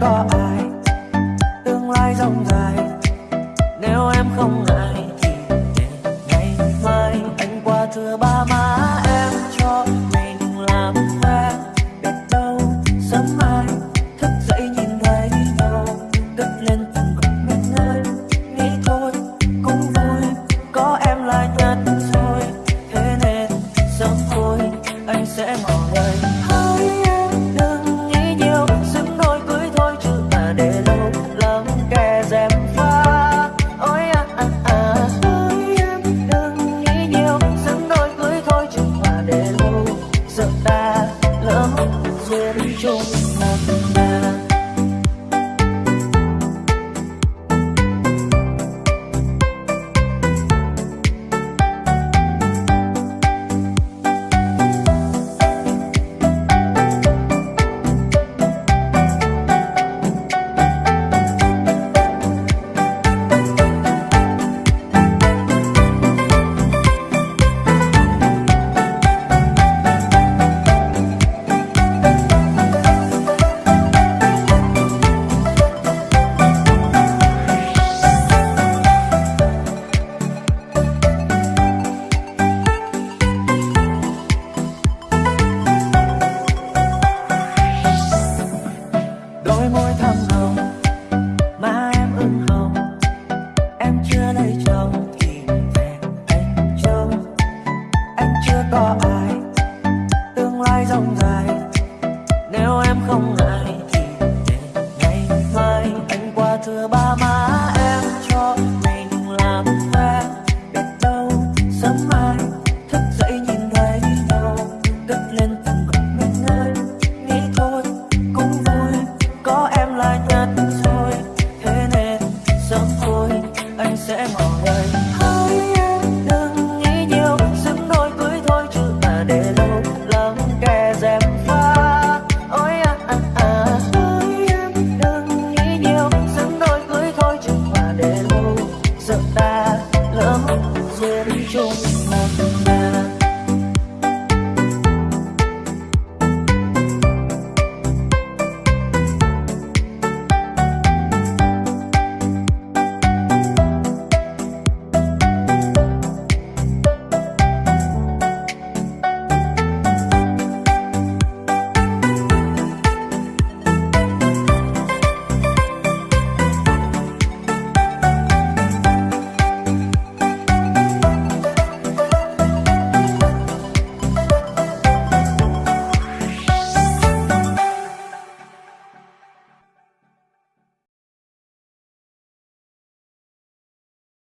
but 答案中。